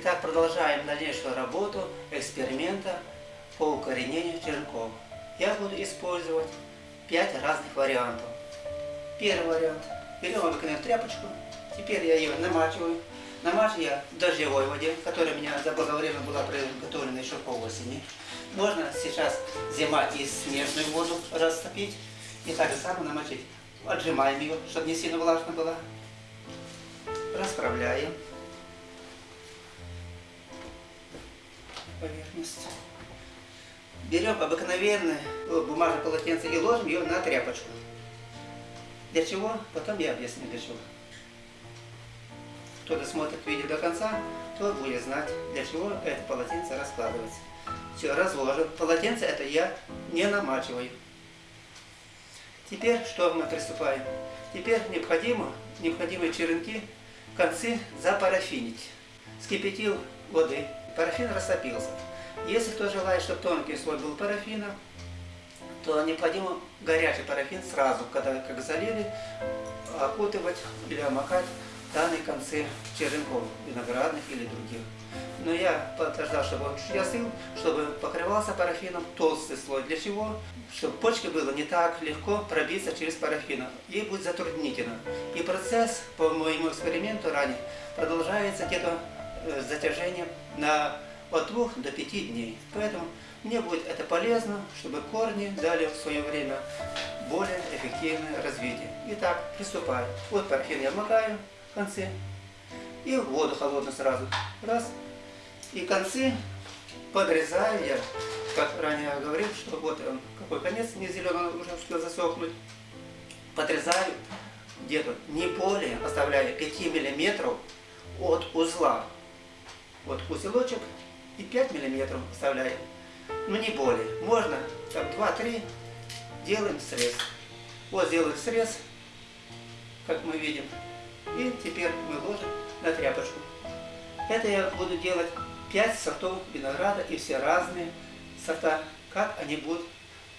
Итак, продолжаем дальнейшую работу эксперимента по укоренению черенков. Я буду использовать 5 разных вариантов. Первый вариант. Берем обыкновенную тряпочку. Теперь я ее намачиваю. Намачиваю я в дождевой воде, которая у меня заблаговременно была приготовлена еще по осени. Можно сейчас зима и снежную воду растопить. И так же само намочить. Отжимаем ее, чтобы не сильно влажно было. Расправляем. Поверхность. Берем обыкновенное бумажное полотенце и ложим ее на тряпочку. Для чего? Потом я объясню для чего. Кто досмотрит видео до конца, то будет знать, для чего это полотенце раскладывается. Все, разложил. Полотенце это я не намачиваю. Теперь что мы приступаем? Теперь необходимо, необходимые черенки, концы запарафинить. Скипятил воды, парафин растопился. Если кто желает, чтобы тонкий слой был парафина, то необходимо горячий парафин сразу, когда как залили, окутывать или омакать данные концы черенков, виноградных или других. Но я подождал, чтобы он чуть остыл, чтобы покрывался парафином толстый слой. Для чего? Чтобы почке было не так легко пробиться через парафин. Ей будет затруднительно. И процесс, по моему эксперименту ранее, продолжается где-то Э, затяжением на от двух до пяти дней. Поэтому мне будет это полезно, чтобы корни дали в свое время более эффективное развитие. Итак, приступаю. Вот парафин я макаю в конце. И в воду холодную сразу. Раз. И концы подрезаю я, как ранее говорил, что вот он, какой конец не зеленый, уже успел засохнуть. Подрезаю где-то не более, оставляя 5 миллиметров от узла вот узелочек и 5 миллиметров вставляем. Ну не более. Можно там 2-3 делаем срез. Вот сделаем срез, как мы видим. И теперь мы ложим на тряпочку. Это я буду делать 5 сортов винограда и все разные сорта, как они будут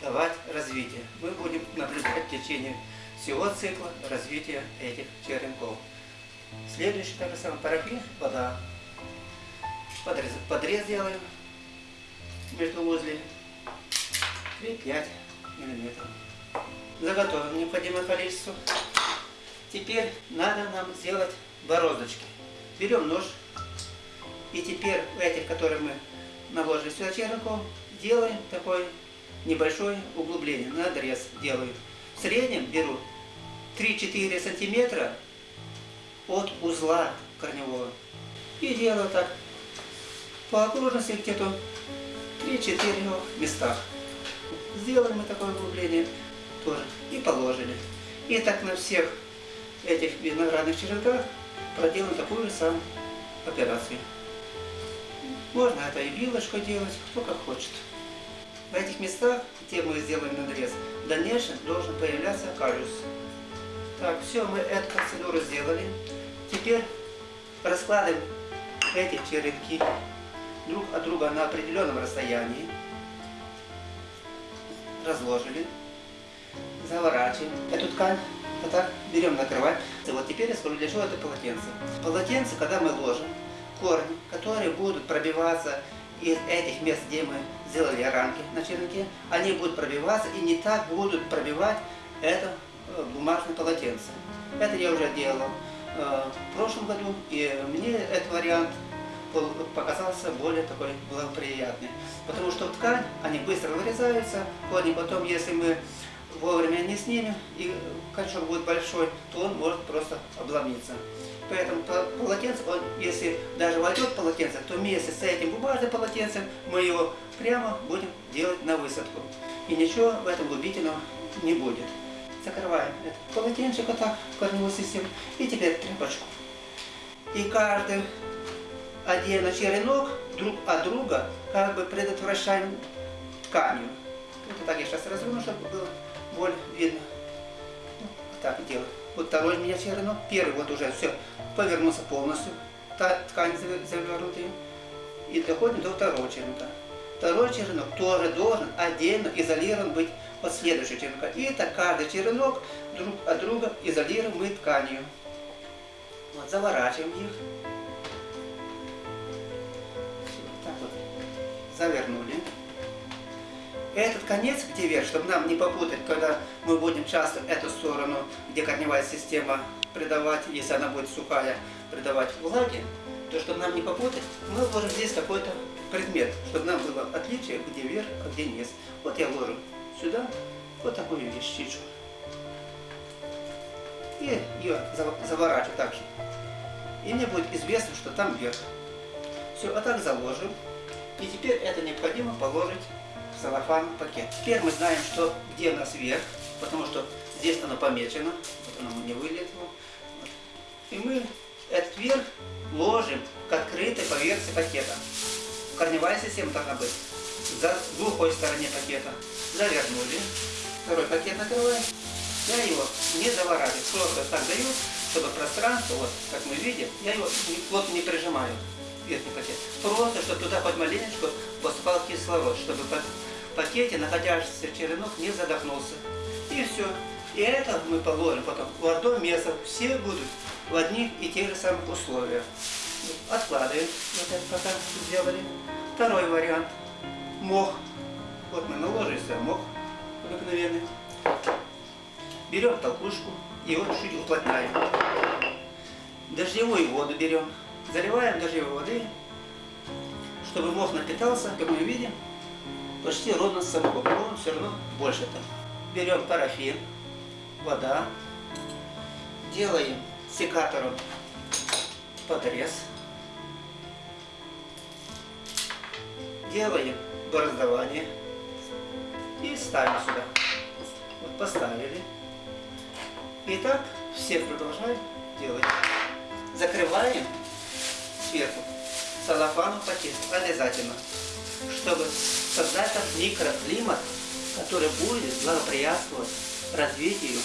давать развитие. Мы будем наблюдать в течение всего цикла развития этих черенков. Следующий, так же самое, парафин, вода подрез, подрез делаем между возле 3-5 миллиметров. Заготовим необходимое количество. Теперь надо нам сделать бороздочки. Берем нож и теперь в этих, которые мы наложили сюда черенку, делаем такое небольшое углубление, надрез делаю. В среднем беру 3-4 сантиметра от узла корневого. И делаю так по окружности где-то 3-4 местах. Сделали мы такое углубление тоже и положили. И так на всех этих виноградных черенках проделаем такую же самую операцию. Можно это и вилочкой делать, кто как хочет. В этих местах, где мы сделаем надрез, в дальнейшем должен появляться калюс. Так, все, мы эту процедуру сделали. Теперь раскладываем эти черенки друг от друга на определенном расстоянии, разложили, заворачиваем эту ткань, вот так берем накрывать. Вот теперь я скажу, для чего это полотенце. Полотенце, когда мы ложим, корни, которые будут пробиваться из этих мест, где мы сделали рамки на черенке, они будут пробиваться и не так будут пробивать это э, бумажное полотенце. Это я уже делал э, в прошлом году, и мне этот вариант показался более такой благоприятный. Потому что ткань, они быстро вырезаются, корни потом, если мы вовремя не снимем, и кольчуг будет большой, то он может просто обломиться. Поэтому полотенце, он, если даже войдет полотенце, то вместе с этим бумажным полотенцем мы его прямо будем делать на высадку. И ничего в этом губительного не будет. Закрываем это полотенчик вот так, корневую систему, и теперь тряпочку. И каждый отдельно черенок друг от друга как бы предотвращаем тканью. Это так я сейчас разверну, чтобы было более видно. Вот так делаю. Вот второй у меня черенок. Первый вот уже все повернулся полностью. Та ткань завернутая. И доходим до второго черенка. Второй черенок тоже должен отдельно изолирован быть от следующего черенка. И так каждый черенок друг от друга изолируем мы тканью. Вот, заворачиваем их. Завернули. Этот конец, где вверх, чтобы нам не попутать, когда мы будем часто эту сторону, где корневая система придавать, если она будет сухая, придавать влаги, то чтобы нам не попутать, мы ложим здесь какой-то предмет, чтобы нам было отличие, где вверх, а где низ. Вот я ложу сюда вот такую вещичку. И ее заворачиваю так же. И мне будет известно, что там вверх. Все, а так заложим. И теперь это необходимо положить в салофан пакет. Теперь мы знаем, что где у нас вверх, потому что здесь оно помечено, вот оно не вылезло. И мы этот верх ложим к открытой поверхности пакета. Корневая система должна быть за глухой стороне пакета. Завернули. Второй пакет накрываем. Я его не заворачиваю, просто так даю, чтобы пространство, вот как мы видим, я его плотно не прижимаю, верхний пакет. Просто, чтобы туда хоть маленечко поступал кислород, чтобы в пакете находящийся черенок не задохнулся. И все. И это мы положим потом в одно место. Все будут в одних и тех же самых условиях. Откладываем. Вот это пока сделали. Второй вариант. Мох. Вот мы наложили сюда мох обыкновенный. Берем толкушку и вот чуть уплотняем. Дождевую воду берем. Заливаем дождевой воды, чтобы мох напитался, как мы видим, почти ровно с собой. Но все равно больше там. Берем парафин, вода, делаем секатором подрез, делаем бороздование и ставим сюда. Вот поставили. И так все продолжаем делать. Закрываем сверху салофаном пакет обязательно, чтобы создать там микроклимат, который будет благоприятствовать развитию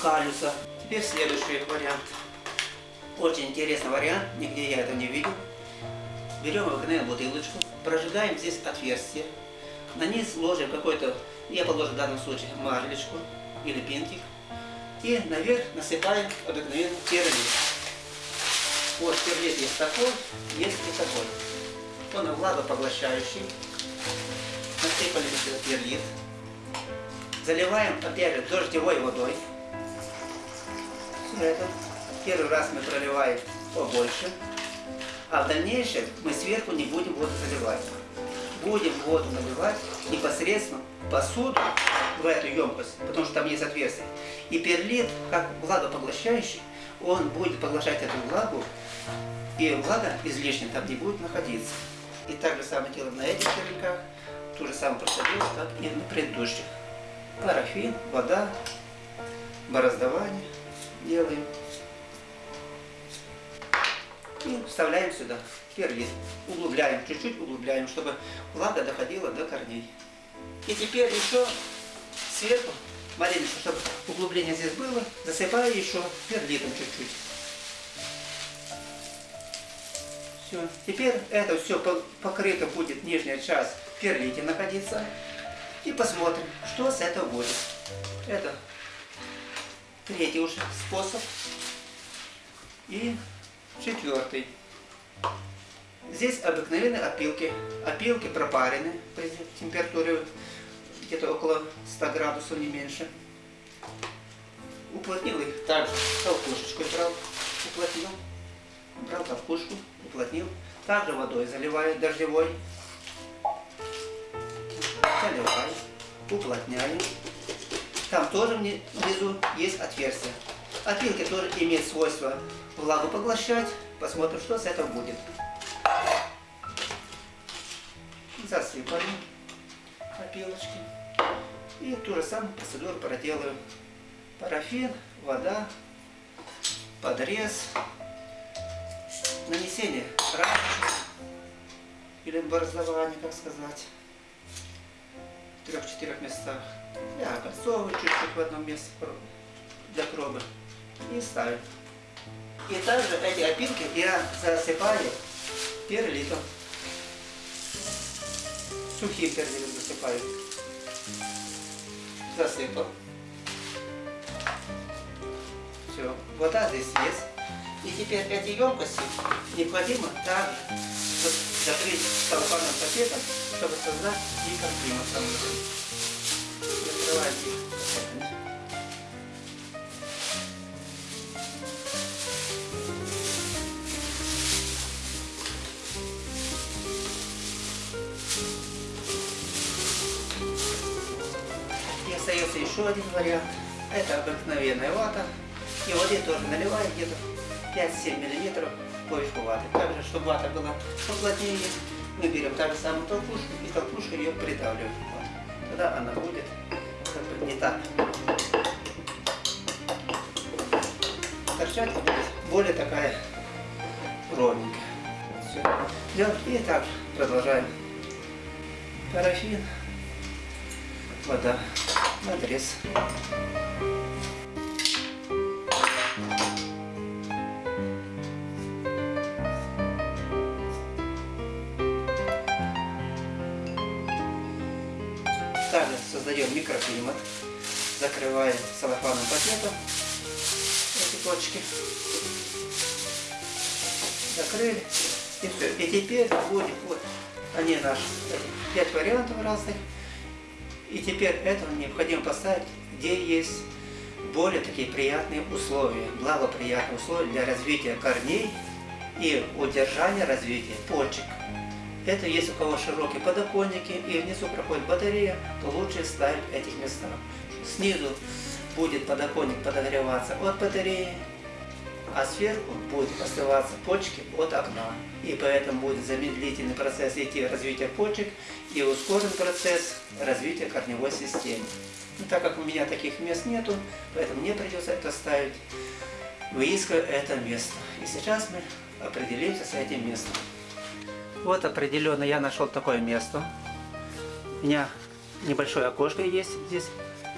калюса. Теперь следующий вариант. Очень интересный вариант, нигде я это не видел. Берем обыкновенную бутылочку, прожигаем здесь отверстие, на низ ложим какой-то, я положу в данном случае марлечку или пинтик, и наверх насыпаем обыкновенный перлит. Вот перлит есть такой, есть и такой. Он влагопоглощающий. Насыпали перлит. Заливаем опять же дождевой водой. Это. Первый раз мы проливаем побольше. А в дальнейшем мы сверху не будем воду заливать. Будем воду наливать непосредственно посуду в эту емкость, потому что там есть отверстие. И перлит, как влагопоглощающий, он будет поглощать эту влагу, и влага излишне там не будет находиться. И так же самое делаем на этих червяках, ту же самую процедуру, как и на предыдущих. Парафин, вода, бороздование делаем. И вставляем сюда перлит. Углубляем, чуть-чуть углубляем, чтобы влага доходила до корней. И теперь еще сверху, маленько, чтобы углубление здесь было, засыпаю еще перлитом чуть-чуть. Все. Теперь это все покрыто будет нижняя часть перлите находиться. И посмотрим, что с этого будет. Это третий уже способ. И четвертый. Здесь обыкновенные опилки. Опилки пропарены при температуре где-то около 100 градусов, не меньше. Уплотнил их также толкушечкой брал, уплотнил. Брал толкушку, уплотнил. Также водой заливаю дождевой. Заливаю, уплотняю. Там тоже внизу есть отверстие. Опилки тоже имеют свойство влагу поглощать. Посмотрим, что с этого будет. Засыпали опилочки. И ту же самую процедуру проделаем. Парафин, вода, подрез, нанесение рамочек или бороздование, как сказать, в трех-четырех местах. Я окольцовываю чуть-чуть в одном месте для пробы и ставим. И также эти опилки я засыпаю перлитом. Сухим перлитом засыпаю засыпал. Все, вода здесь есть. И теперь эти емкости необходимо также закрыть целлофановым пакетом, чтобы создать микроклимат. Закрываем их. Еще один вариант. Это обыкновенная вата. И воды тоже наливаем где-то 5-7 миллиметров поверху ваты. Также, чтобы вата была поплотнее, мы берем та же самую толкушку и толкушку ее придавливаем. Вот. Тогда она будет как бы не так торчать, будет более такая ровненькая. Все. И так продолжаем. Парафин, вода, надрез. Также создаем микроклимат, закрываем целлофановым пакетом эти точки. Закрыли. И все. И теперь будет вот они наши пять вариантов разных. И теперь этого необходимо поставить, где есть более такие приятные условия, благоприятные условия для развития корней и удержания развития почек. Это если у кого широкие подоконники и внизу проходит батарея, то лучше ставить в этих местах. Снизу будет подоконник подогреваться от батареи, а сверху будет оставаться почки от окна. И поэтому будет замедлительный процесс идти развития почек и ускорен процесс развития корневой системы. Но так как у меня таких мест нету, поэтому мне придется это ставить, выискивая это место. И сейчас мы определимся с этим местом. Вот определенно я нашел такое место. У меня небольшое окошко есть здесь.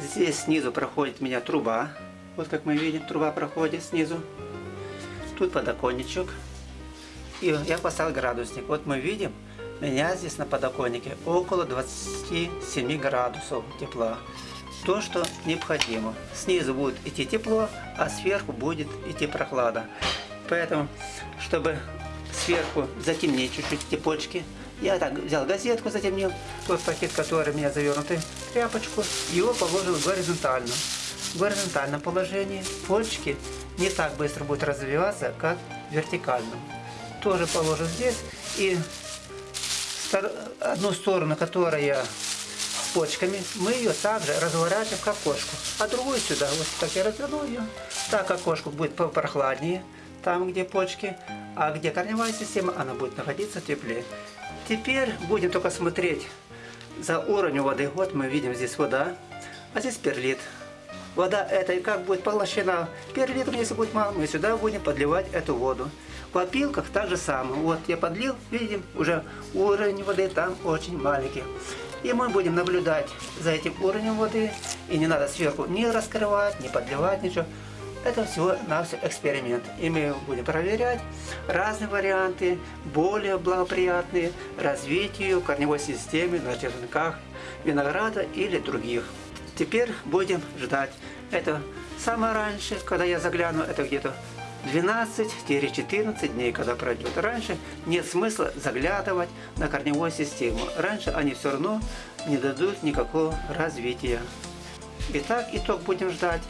Здесь снизу проходит у меня труба. Вот как мы видим, труба проходит снизу. Тут подоконничек. И я поставил градусник. Вот мы видим, у меня здесь на подоконнике около 27 градусов тепла. То, что необходимо. Снизу будет идти тепло, а сверху будет идти прохлада. Поэтому, чтобы сверху затемнить чуть-чуть эти почки. Я так взял газетку, затемнил, тот пакет, который у меня завернутый, тряпочку, его положил горизонтально. В горизонтальном положении почки не так быстро будут развиваться, как в. Тоже положу здесь и одну сторону, которая с почками, мы ее также разворачиваем как окошку, а другую сюда, вот так я разверну ее, так окошко будет попрохладнее, там где почки, а где корневая система, она будет находиться теплее. Теперь будем только смотреть за уровнем воды. Вот мы видим здесь вода, а здесь перлит. Вода эта как будет поглощена перлитом, если будет мало, мы сюда будем подливать эту воду. В опилках так же самое. Вот я подлил, видим, уже уровень воды там очень маленький. И мы будем наблюдать за этим уровнем воды. И не надо сверху ни раскрывать, ни подливать, ничего. Это всего на все эксперимент. И мы будем проверять разные варианты, более благоприятные развитию корневой системы на черенках винограда или других. Теперь будем ждать. Это самое раньше, когда я загляну, это где-то 12-14 дней, когда пройдет. Раньше нет смысла заглядывать на корневую систему. Раньше они все равно не дадут никакого развития. Итак, итог будем ждать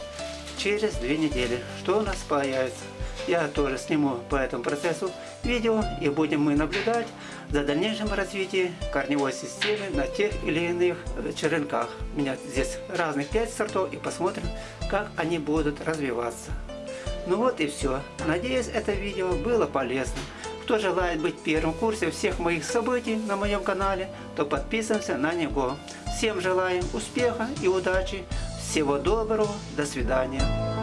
через две недели, что у нас появится. Я тоже сниму по этому процессу видео и будем мы наблюдать за дальнейшим развитием корневой системы на тех или иных э, черенках. У меня здесь разных 5 сортов и посмотрим, как они будут развиваться. Ну вот и все. Надеюсь, это видео было полезным. Кто желает быть в курсе всех моих событий на моем канале, то подписываемся на него. Всем желаем успеха и удачи всего доброго, до свидания.